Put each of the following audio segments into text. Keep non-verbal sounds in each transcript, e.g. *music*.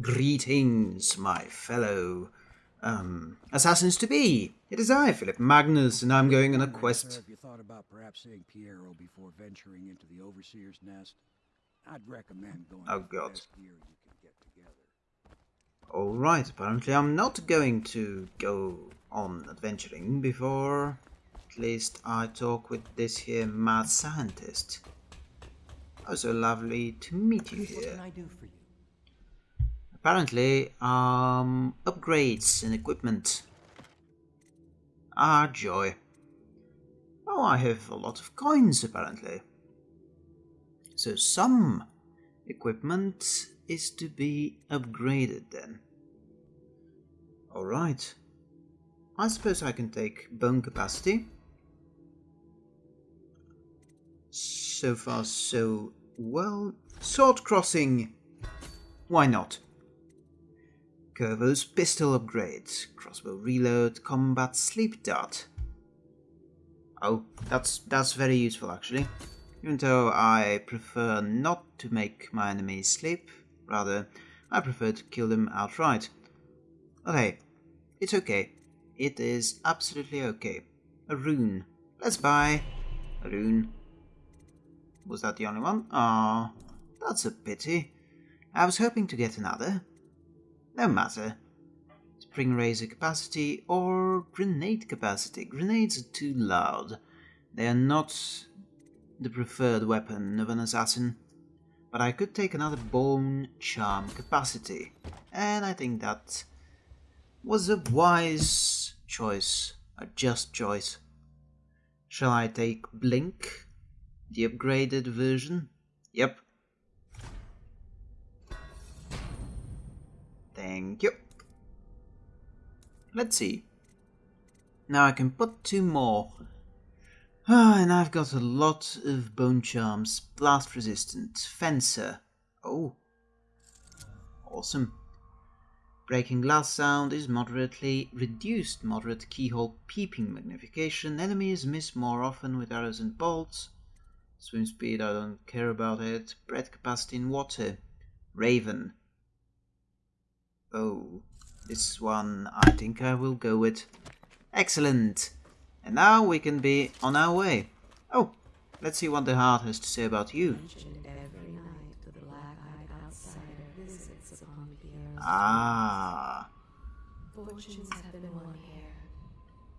Greetings, my fellow um, assassins to be. It is I, Philip Magnus, and I'm going on a quest. If you thought about perhaps seeing Piero before venturing into the Overseer's nest, I'd recommend going Oh, God. best gear you can get together. Alright, apparently I'm not going to go on adventuring before at least I talk with this here mad scientist. Oh, so lovely to meet you What here. can I do for you? Apparently, um, upgrades and equipment. Ah, joy. Oh, I have a lot of coins, apparently. So some equipment is to be upgraded then. Alright. I suppose I can take bone capacity. So far, so well. Sword crossing! Why not? Corvo's pistol upgrade, crossbow reload, combat sleep dart. Oh, that's that's very useful actually. Even though I prefer not to make my enemies sleep, rather, I prefer to kill them outright. Okay, it's okay. It is absolutely okay. A rune. Let's buy a rune. Was that the only one? Ah, that's a pity. I was hoping to get another. No matter. Spring razor capacity or grenade capacity. Grenades are too loud. They are not the preferred weapon of an assassin. But I could take another bone charm capacity. And I think that was a wise choice. A just choice. Shall I take Blink? The upgraded version? Yep. Thank you. Let's see. Now I can put two more. Ah, *sighs* and I've got a lot of bone charms. Blast resistant. Fencer. Oh. Awesome. Breaking glass sound is moderately reduced. Moderate keyhole peeping magnification. Enemies miss more often with arrows and bolts. Swim speed, I don't care about it. Breath capacity in water. Raven. Oh, this one I think I will go with. Excellent. And now we can be on our way. Oh, let's see what the heart has to say about you. every night the black-eyed outsider visits upon Pierre's Ah, Fortunes have been won here,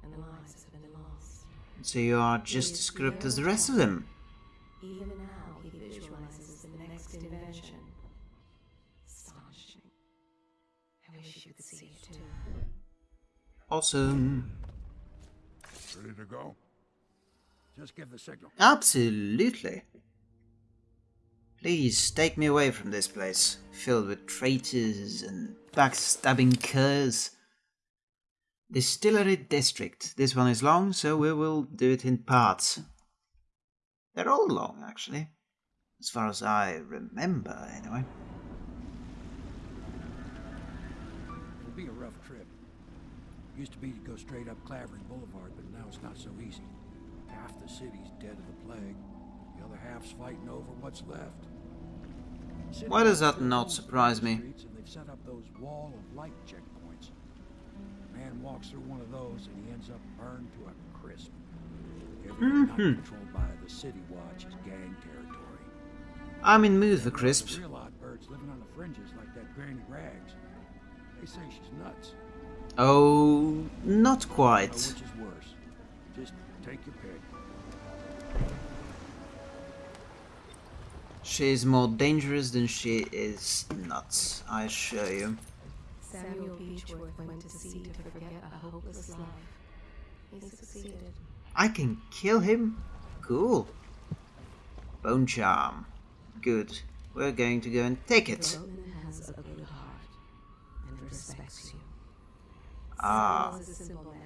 and lives have been lost. so you are just as corrupt as the rest of them. Even Awesome. Ready to go? Just give the signal. Absolutely. Please take me away from this place, filled with traitors and backstabbing curs. Distillery District. This one is long, so we will do it in parts. They're all long, actually. As far as I remember, anyway. Used to be to go straight up Clavering Boulevard, but now it's not so easy. Half the city's dead of the plague. The other half's fighting over what's left. Why does that not surprise me? streets, And they've set up those wall of light checkpoints. A Man walks through one of those and he ends up burned to a crisp. Everything not Mhm. controlled by the City Watch is gang territory. I'm in mood for crisps. Real odd birds living on the fringes like that Granny Rags. They say she's nuts. Oh, not quite. which is worse? Just take your pick. She's more dangerous than she is nuts, I assure you. Samuel Beechworth went to sea to forget a hopeless life. He succeeded. I can kill him? Cool. Bone charm. Good. We're going to go and take it. Roman has a good heart and respects you. Ah. Samuel is a simple man,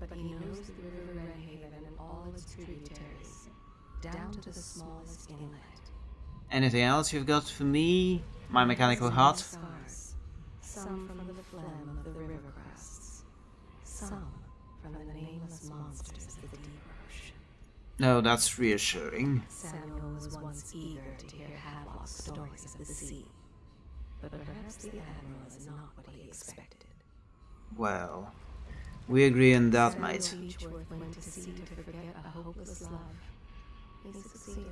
but he knows the river Wrenhaven and all its tributaries, down to the smallest inlet. Anything else you've got for me? My mechanical heart? Scars, some from the phlegm of the river krusts, some from the nameless monsters of the deep ocean. No, that's reassuring. Samuel was once eager to hear Havelock's stories of the sea. but perhaps the Admiral is not what he expected. Well, we agree on that, mate. Samuel Beechworth went to sea to forget a hopeless love. He succeeded.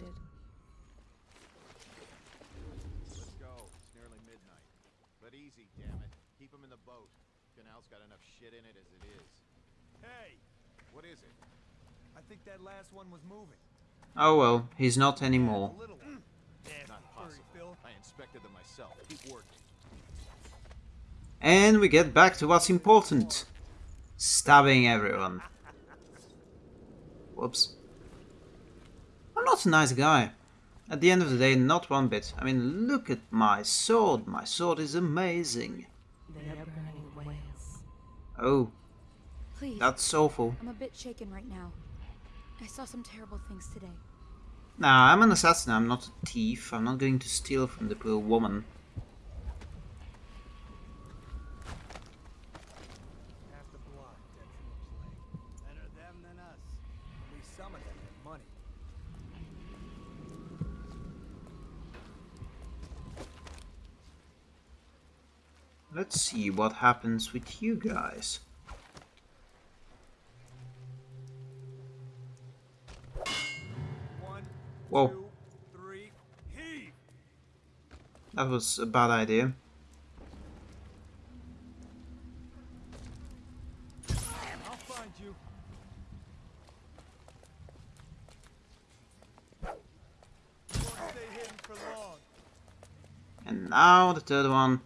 Let's go. It's nearly midnight. But easy, damn it. Keep him in the boat. Canal's got enough shit in it as it is. Hey, What is it? I think that last one was moving. Oh well, he's not anymore. A little one. Damn Not possible. I inspected them myself. Keep working. And we get back to what's important. Stabbing everyone. Whoops. I'm not a nice guy. At the end of the day, not one bit. I mean, look at my sword. My sword is amazing. They are burning whales. Oh, Please. that's awful. I'm a bit shaken right now. I saw some terrible things today. Nah, I'm an assassin. I'm not a thief. I'm not going to steal from the poor woman. Half the block dead from the plague. Better them than us. At least some of them have money. Let's see what happens with you guys. One, Whoa. two, three! That was a bad idea. I'll find you. You stay for long. And now the third one.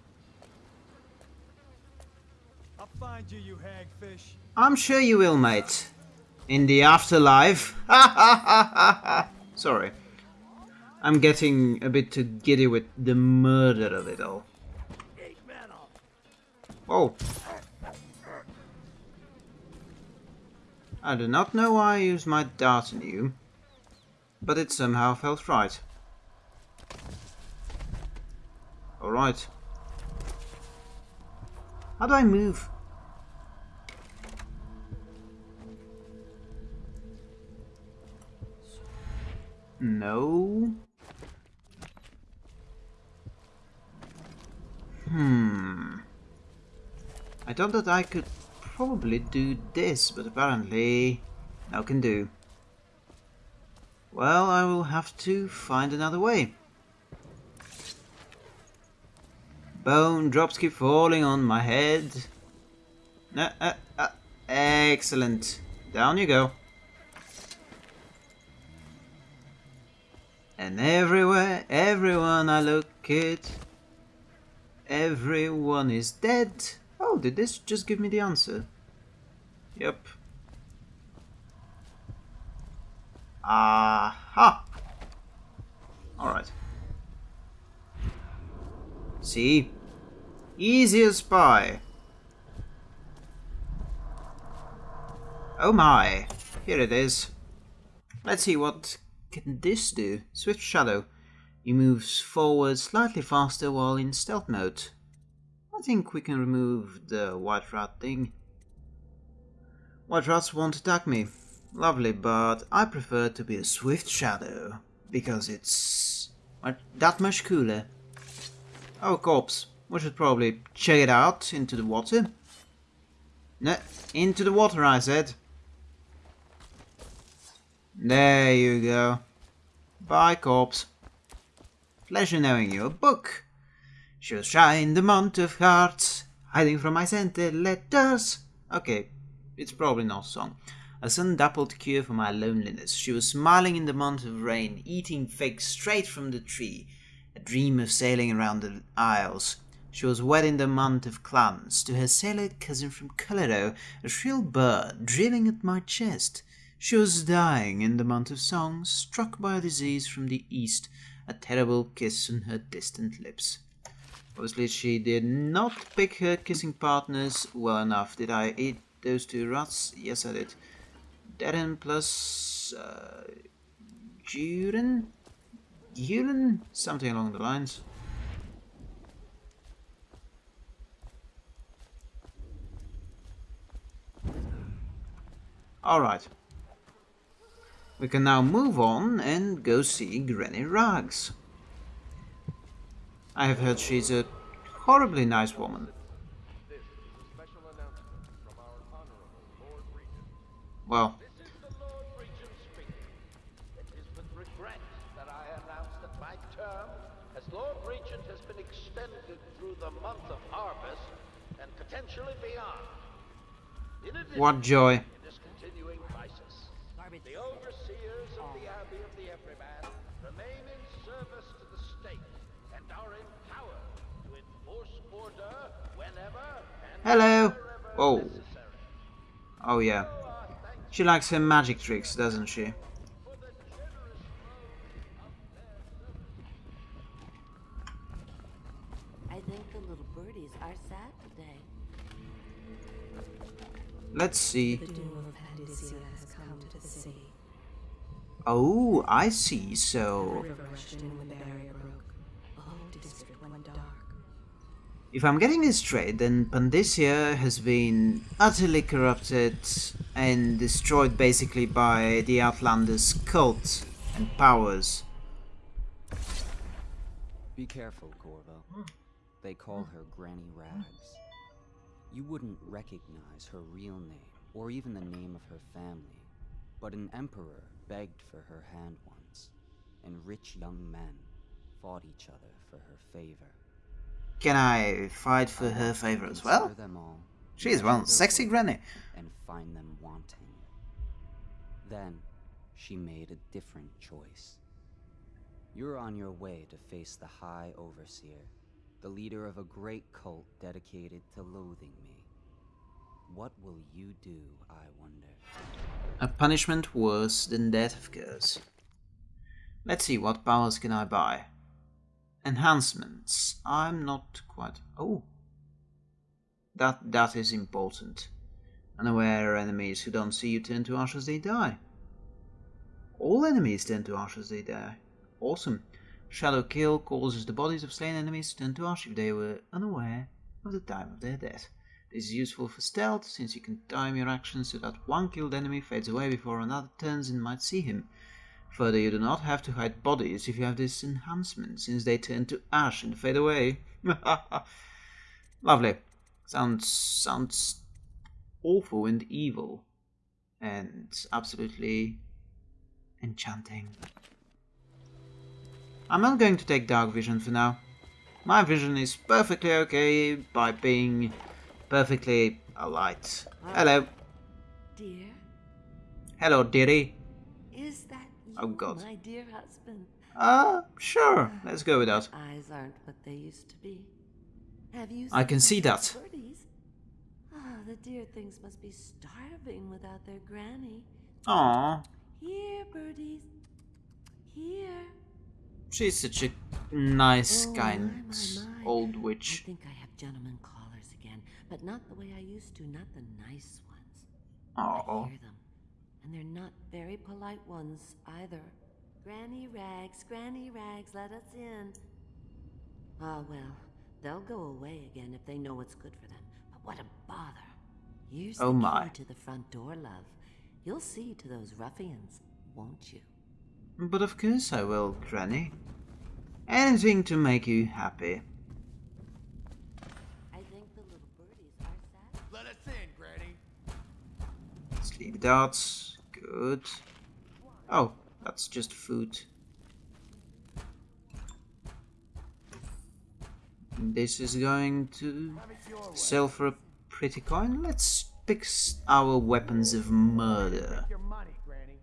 I'll find you, you hagfish. I'm sure you will, mate. In the afterlife. *laughs* Sorry. I'm getting a bit too giddy with the murder of it all. Whoa. I do not know why I used my dart on you, but it somehow felt right. Alright. How do I move? No. Hmm. I thought that I could probably do this, but apparently no can do. Well, I will have to find another way. Bone drops keep falling on my head. Uh, uh, uh, excellent. Down you go. And everywhere, everyone I look at, everyone is dead. Oh, did this just give me the answer? Yep. Aha! Alright. See? Easy as pie. Oh my. Here it is. Let's see what can this do? Swift Shadow. He moves forward slightly faster while in stealth mode. I think we can remove the white rat thing. White rats won't attack me. Lovely, but I prefer to be a Swift Shadow. Because it's that much cooler. Oh, corpse. We should probably check it out into the water. No, into the water, I said. There you go. Bye, corpse. Pleasure knowing you. A book. She'll shine the month of hearts, hiding from my scented letters. Okay, it's probably not a song. A sun-dappled cure for my loneliness. She was smiling in the month of rain, eating figs straight from the tree. A dream of sailing around the isles. She was wed in the month of clans to her sailor cousin from Colorado, a shrill bird drilling at my chest. She was dying in the month of songs, struck by a disease from the east, a terrible kiss on her distant lips. Obviously, she did not pick her kissing partners well enough. Did I eat those two rats? Yes, I did. Darren plus uh, Juren? Juren? Something along the lines. Alright. We can now move on and go see Granny Rags. I have heard she's a horribly nice woman. Well. What joy. Remain in service to the state and are empowered to enforce order whenever and Hello. wherever Oh. necessary. Oh yeah. She likes her magic tricks, doesn't she? For the generous loan of their I think the little birdies are sad today. Let's see. Oh, I see. So, if I'm getting this straight, then Pandyssia has been utterly corrupted and destroyed basically by the Outlanders' cult and powers. Be careful, Corvo. They call her Granny Rags. You wouldn't recognize her real name, or even the name of her family, but an emperor begged for her hand once, and rich young men fought each other for her favor. Can I fight for her favor as well? She is one sexy granny. and find them wanting. Then, she made a different choice. You're on your way to face the High Overseer, the leader of a great cult dedicated to loathing me. What will you do, I wonder? A punishment worse than death, of course. Let's see, what powers can I buy? Enhancements. I'm not quite... Oh. That, that is important. Unaware enemies who don't see you turn to ash as they die. All enemies turn to ash as they die. Awesome. Shadow Kill causes the bodies of slain enemies to turn to ash if they were unaware of the time of their death. This is useful for stealth, since you can time your actions so that one killed enemy fades away before another turns and might see him. Further, you do not have to hide bodies if you have this enhancement, since they turn to ash and fade away. *laughs* Lovely. Sounds sounds awful and evil, and absolutely enchanting. I'm not going to take dark vision for now. My vision is perfectly okay by being perfectly alight. Hello. Dear, Hello, dearie. is that you, Oh, God. my dear husband? Uh, sure. Let's go with that. Eyes aren't what they used to be. Have you? I can see that. Birdies? Ah, the dear things must be starving without their granny. Aww. Here, birdies. Here. She's such a nice, Oh, kind my, my, my. old I witch. think I have gentlemen but not the way I used to, not the nice ones. Oh. I hear them. And they're not very polite ones either. Granny Rags, Granny Rags, let us in. Ah, well, they'll go away again if they know what's good for them. But what a bother. Here's Oh the my. key to the front door, love. You'll see to those ruffians, won't you? But of course I will, Granny. Anything to make you happy. Darts. Good. Oh, that's just food. This is going to sell for a pretty coin. Let's pick s- our weapons of murder. Your money, Granny.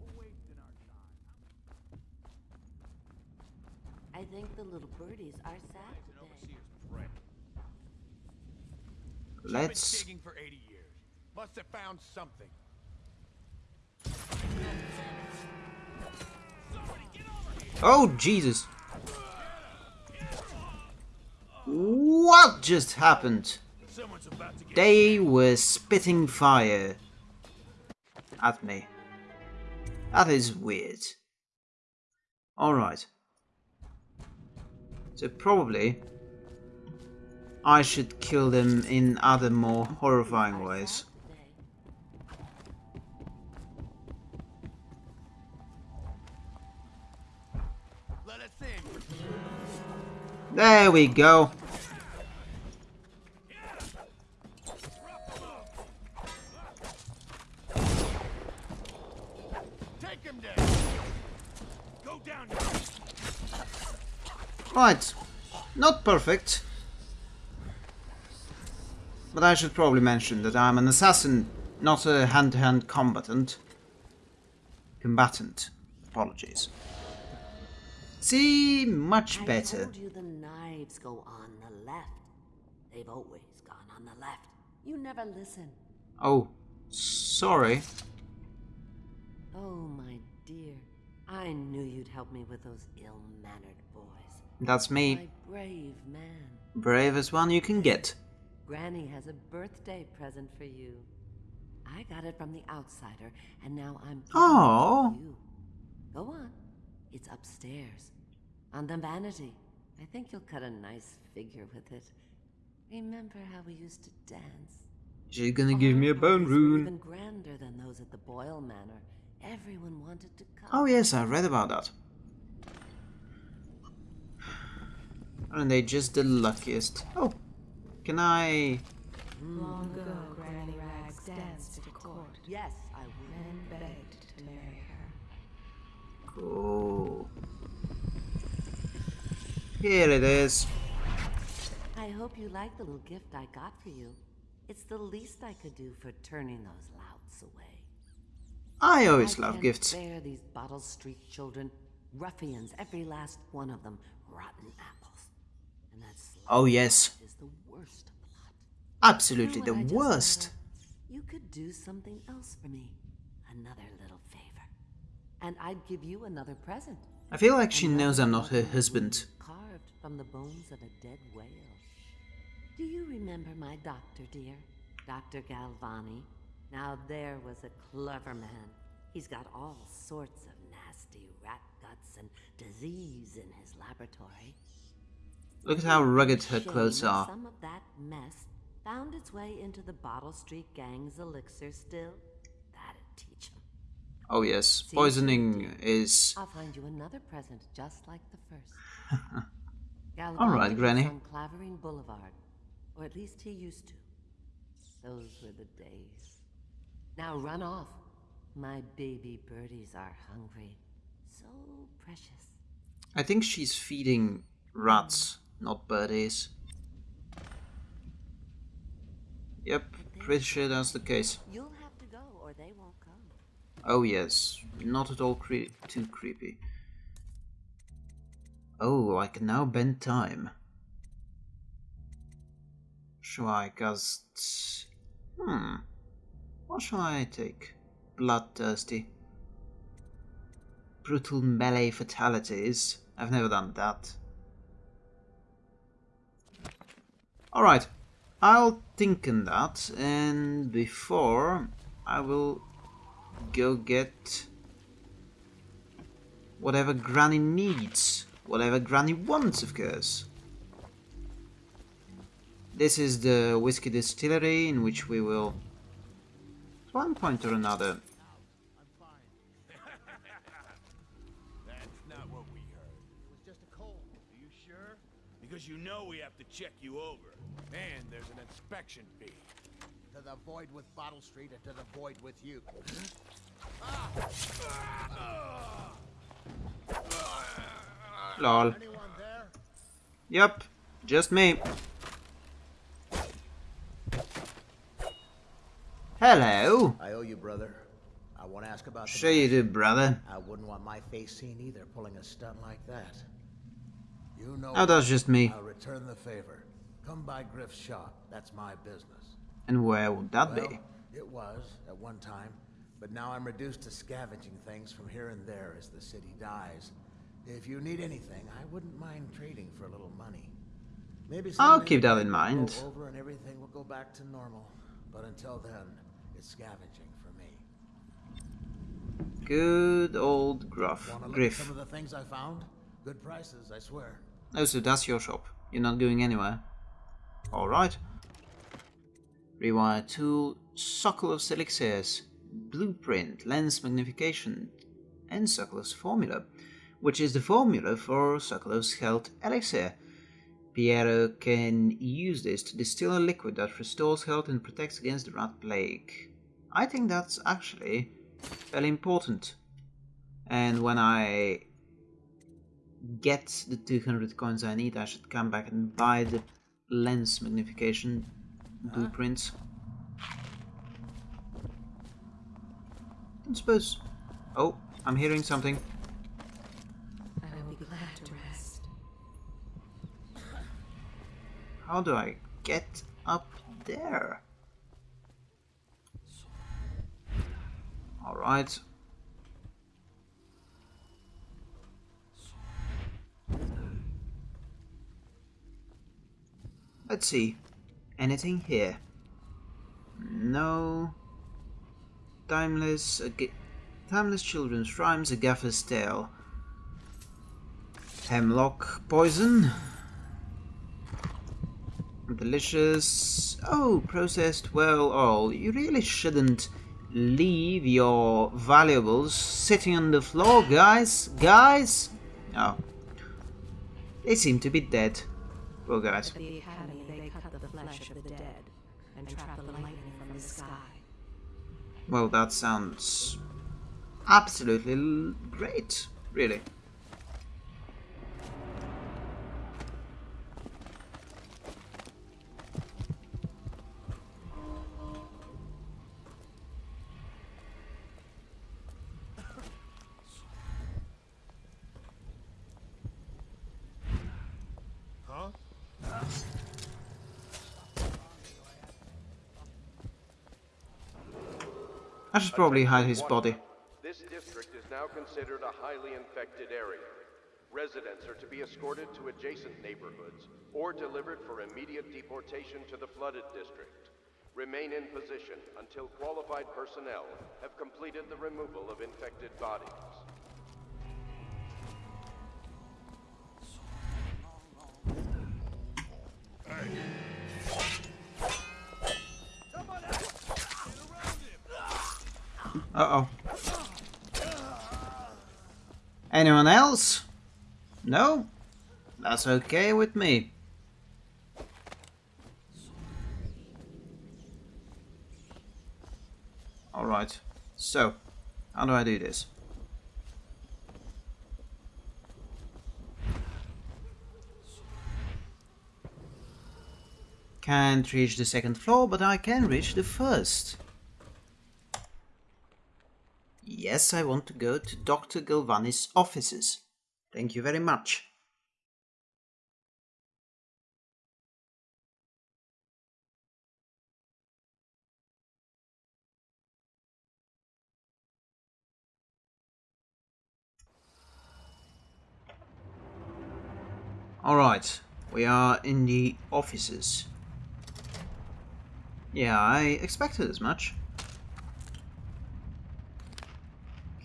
We're wasting our time. I think the little birdies are sad today. Let's. Been digging for 80 years. Must have found something. Oh, Jesus. What just happened? They were spitting fire at me. That is weird. Alright. So probably I should kill them in other more horrifying ways. There we go. Take him down! Go down Right. Not perfect. But I should probably mention that I'm an assassin, not a hand-to-hand combatant. Combatant. Apologies. See, much I better. told you the knives go on the left. They've always gone on the left. You never listen. Oh, sorry. Oh, my dear. I knew you'd help me with those ill-mannered boys. That's me. My brave man. Bravest one you can get. Granny has a birthday present for you. I got it from the outsider, and now I'm giving Aw. it to you. Go on. It's upstairs. On the vanity. I think you'll cut a nice figure with it. Remember how we used to dance? She's gonna give me a Our bone parties rune. Even grander than those at the Boyle Manor. Everyone wanted to come. Oh yes, I read about that. Aren't they just the luckiest? Oh, can I... Long ago, Granny Rags danced at a court. Yes, I would. Men begged to marry her. Cool. Here it is. I hope you like the little gift I got for you. It's the least I could do for turning those louts away. I always I love gifts. bear these Bottle Street children. Ruffians, every last one of them. Rotten apples. And that Oh yes, is the worst lot. absolutely You the know just worst. You could do something else for me. Another little favor. And I'd give you another present. I feel like she knows I'm not her husband. Carved from the bones of a dead whale. Do you remember my doctor, dear? Dr. Galvani? Now there was a clever man. He's got all sorts of nasty rat guts and disease in his laboratory. Look at how rugged her clothes are. Some of that mess found its way into the Bottle Street gang's elixir still. That'd teach 'em. Oh yes, poisoning is... I'll find you another present just like the first. *laughs* All right, Granny. On Clavering Boulevard, or at least he used to. Those were the days. Now run off. My baby birdies are hungry. So precious. I think she's feeding rats, not birdies. Yep, pretty sure that's the case. You'll Oh yes, not at all cre too creepy. Oh, I can now bend time. Shall I cast... Hmm. What shall I take? Bloodthirsty. Brutal melee fatalities. I've never done that. Alright, I'll think on that, and before I will go get whatever Granny needs. Whatever Granny wants, of course. This is the whiskey distillery in which we will, at one point or another? Because you know we have to check you over. And there's an inspection fee. To the void with Bottle Street and to the void with you. lol. Yep, just me. Hello. I owe you, brother. I want to ask about Sure you do, brother. I wouldn't want my face seen either, pulling a stunt like that. You know. Oh, that's just me. I'll return the favor. Come by Griff's shop. That's my business. And where would that Well, be? it was at one time, but now I'm reduced to scavenging things from here and there as the city dies. If you need anything, I wouldn't mind trading for a little money. Maybe I'll keep that in mind. Over and everything will go back to normal. But until then, it's scavenging for me. Good old Gruff. Want to look Griff. some of the things I found? Good prices, I swear. Oh, so that's your shop. You're not going anywhere. Alright. Rewire tool, Sokolov's elixirs, blueprint, lens magnification, and Sokolov's formula, which is the formula for Sokolov's health elixir. Piero can use this to distill a liquid that restores health and protects against the rat plague. I think that's actually fairly important. And when I get the 200 coins I need, I should come back and buy the lens magnification blueprints. I suppose... Oh, I'm hearing something. I will be glad to rest. How do I get up there? Alright. Let's see. Anything here? No. Timeless. Timeless children's rhymes, a gaffer's tale. Hemlock poison. Delicious. Oh, processed well all. You really shouldn't leave your valuables sitting on the floor, guys. Guys? Oh. They seem to be dead. Well, guys. Flesh of the dead and trap the lightning from the sky. Well, that sounds absolutely great, really. Probably hide his body. This district is now considered a highly infected area. Residents are to be escorted to adjacent neighborhoods or delivered for immediate deportation to the flooded district. Remain in position until qualified personnel have completed the removal of infected bodies. Uh-oh. Anyone else? No? That's okay with me. Alright, so, how do I do this? Can't reach the second floor, but I can reach the first. Yes, I want to go to Dr. Galvani's offices. Thank you very much. Alright, we are in the offices. Yeah, I expected as much.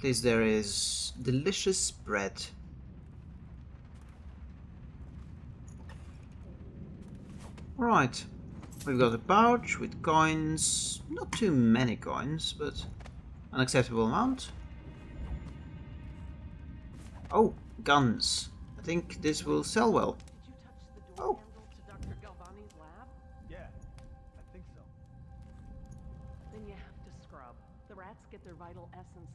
Least there is delicious bread. Right, we've got a pouch with coins, not too many coins, but an acceptable amount. Oh, guns. I think this will sell well. Oh. I think so. Then you have to scrub. The rats get their vital essences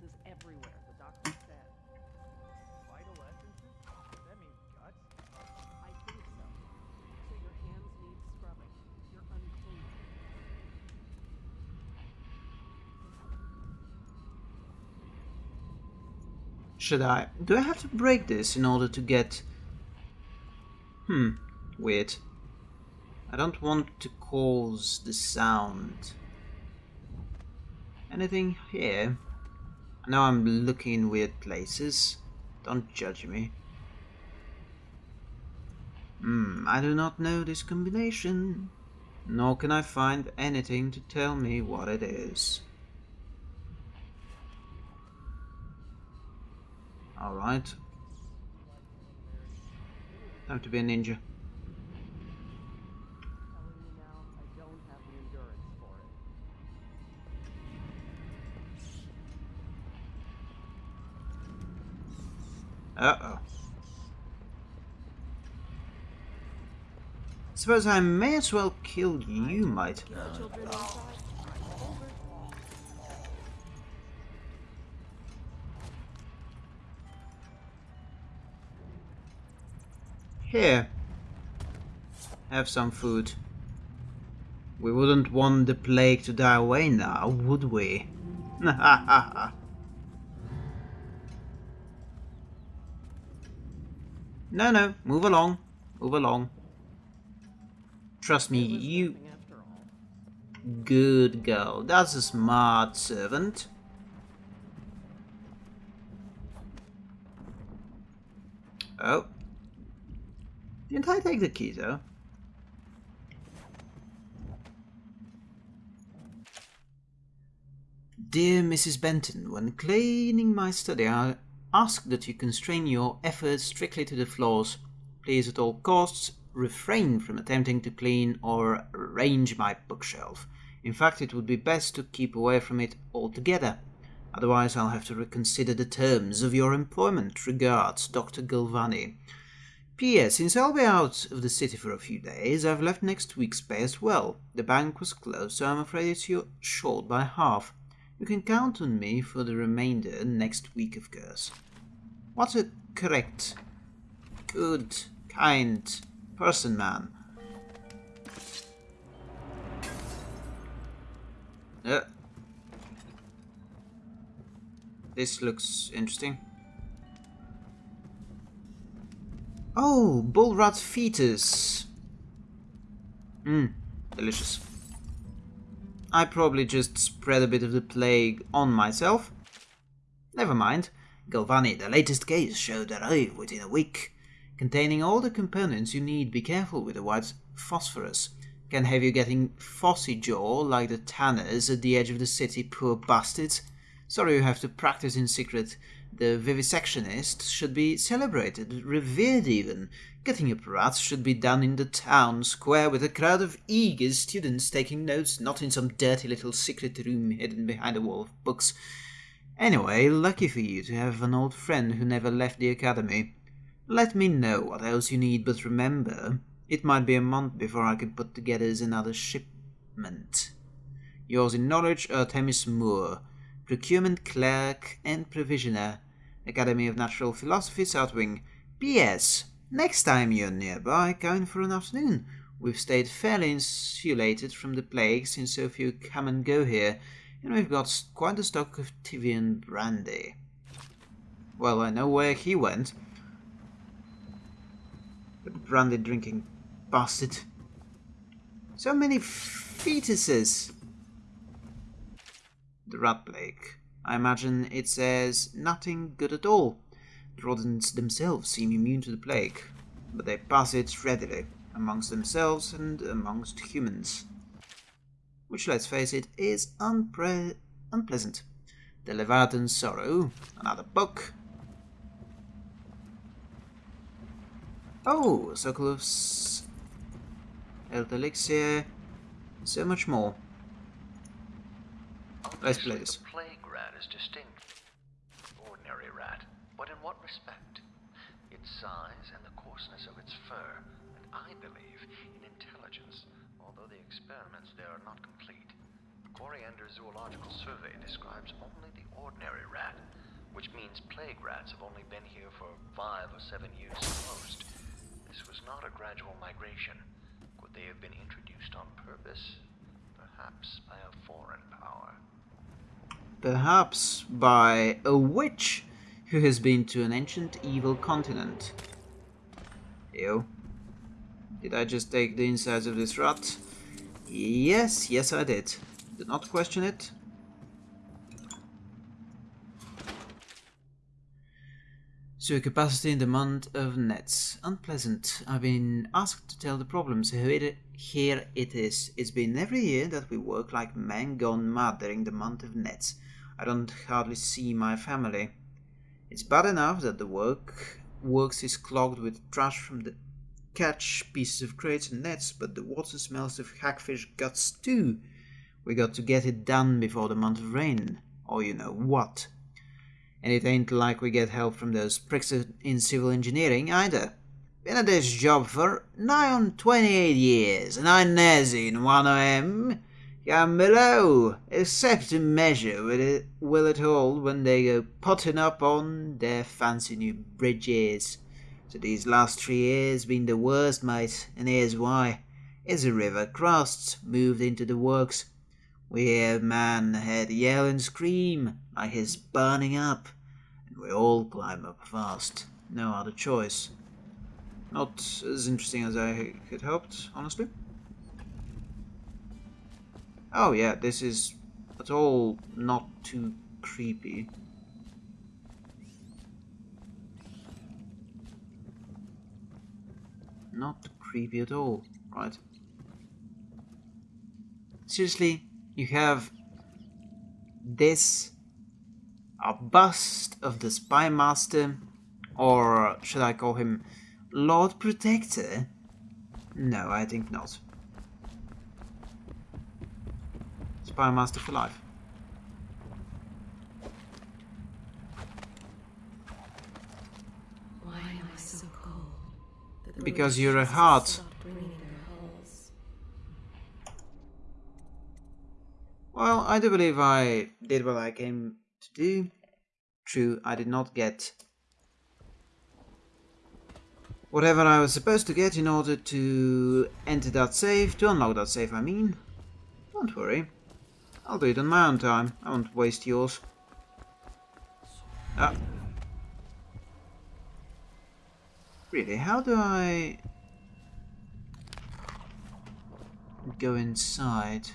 Should I? Do I have to break this in order to get... Hmm, weird. I don't want to cause the sound. Anything here? I know I'm looking in weird places. Don't judge me. Hmm, I do not know this combination. Nor can I find anything to tell me what it is. Alright. Time to be a ninja. Uh-oh. suppose I may as well kill you, might. Here. Have some food. We wouldn't want the plague to die away now, would we? *laughs* no, no, move along. Move along. Trust me, you... Good girl. That's a smart servant. Oh. Didn't I take the key, though? Dear Mrs. Benton, when cleaning my study, I ask that you constrain your efforts strictly to the floors. Please, at all costs, refrain from attempting to clean or arrange my bookshelf. In fact, it would be best to keep away from it altogether. Otherwise, I'll have to reconsider the terms of your employment. Regards, Dr. Galvani. P.S. Since I'll be out of the city for a few days, I've left next week's pay as well. The bank was closed, so I'm afraid it's your short by half. You can count on me for the remainder next week, of course. What a correct, good, kind person, man. Uh, this looks interesting. Oh, bull rat fetus. Mmm, delicious. I probably just spread a bit of the plague on myself. Never mind. Galvani, the latest case should arrive within a week. Containing all the components you need, be careful with the white phosphorus. Can have you getting phossy jaw like the tanners at the edge of the city, poor bastards. Sorry you have to practice in secret. The vivisectionist should be celebrated, revered even. Getting up rats should be done in the town square with a crowd of eager students taking notes, not in some dirty little secret room hidden behind a wall of books. Anyway, lucky for you to have an old friend who never left the academy. Let me know what else you need, but remember, it might be a month before I can put together another shipment. Yours in knowledge, Artemis Moore, Procurement Clerk and Provisioner, Academy of Natural Philosophy, South Wing. P.S. Next time you're nearby, come in for an afternoon. We've stayed fairly insulated from the plague since so few come and go here, and we've got quite a stock of Tyvian brandy. Well, I know where he went. The brandy drinking bastard. So many fetuses. The rat plague. I imagine it says nothing good at all. The rodents themselves seem immune to the plague, but they pass it readily, amongst themselves and amongst humans. Which, let's face it, is unpre unpleasant. The Leviathan Sorrow, another book. Oh, of Health Elixir, so much more. Let's play this. Is distinct ordinary rat, but in what respect? Its size and the coarseness of its fur, and I believe in intelligence, although the experiments there are not complete. Coriander Zoological Survey describes only the ordinary rat, which means plague rats have only been here for five or seven years at most. This was not a gradual migration. Could they have been introduced on purpose? Perhaps by a foreign power. Perhaps by a witch who has been to an ancient evil continent. Ew. Did I just take the insides of this rat? Yes, yes I did. Do not question it. Sewer capacity in the month of nets. Unpleasant. I've been asked to tell the problems. Here it is. It's been every year that we work like men gone mad during the month of nets. I don't hardly see my family. It's bad enough that the work works is clogged with trash from the catch, pieces of crates and nets, but the water smells of hagfish guts too. We got to get it done before the month of rain, or you know what. And it ain't like we get help from those pricks in civil engineering either. Been at this job for nigh on 28 years, and I never seen one of 'em come below, except to measure will it, will it hold when they go potting up on their fancy new bridges. So these last three years been the worst, mate, and here's why. As the river crossed, moved into the works, we hear man head yell and scream like he's burning up, and we all climb up fast. No other choice. Not as interesting as I had hoped, honestly. Oh yeah, this is at all not too creepy. Not creepy at all, right? Seriously, you have this a bust of the spy master or should I call him Lord Protector? No, I think not. Spy Master for life. Why am I so cold? Because you're a heart. stopped ringing their halls. Well, I do believe I did what I came to do. True, I did not get whatever I was supposed to get in order to enter that save, to unlock that save I mean. Don't worry, I'll do it on my own time, I won't waste yours. Ah. Really, how do I go inside?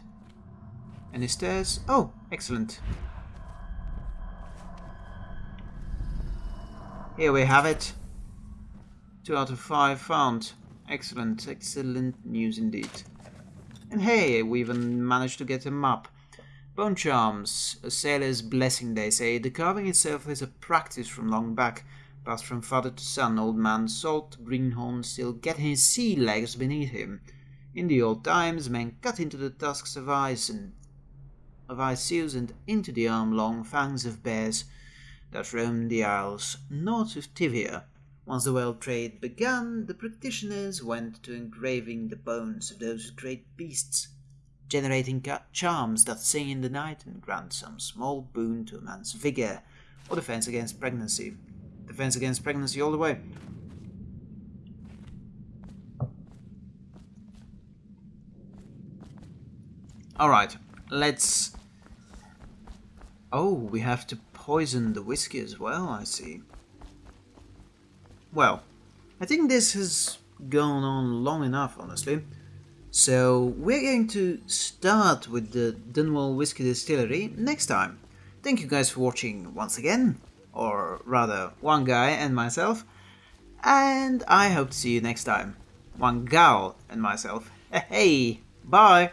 Any stairs? Oh, excellent. Here we have it. 2 out of 5 found. Excellent, excellent news indeed. And hey, we even managed to get a map. Bone charms, a sailor's blessing they say. The carving itself is a practice from long back, passed from father to son, old man Salt Greenhorn still getting his sea legs beneath him. In the old times, men cut into the tusks of ice and of ice seals and into the arm-long fangs of bears that roamed the isles north of Tyvia. Once the world trade began, the practitioners went to engraving the bones of those great beasts, generating charms that sing in the night and grant some small boon to a man's vigor or defense against pregnancy. Defense against pregnancy all the way. Alright, let's... Oh, we have to poison the whiskey as well, I see. Well, I think this has gone on long enough, honestly. So we're going to start with the Dunwall Whiskey Distillery next time. Thank you guys for watching once again, or rather, one guy and myself. And I hope to see you next time. One gal and myself. *laughs* Hey, bye!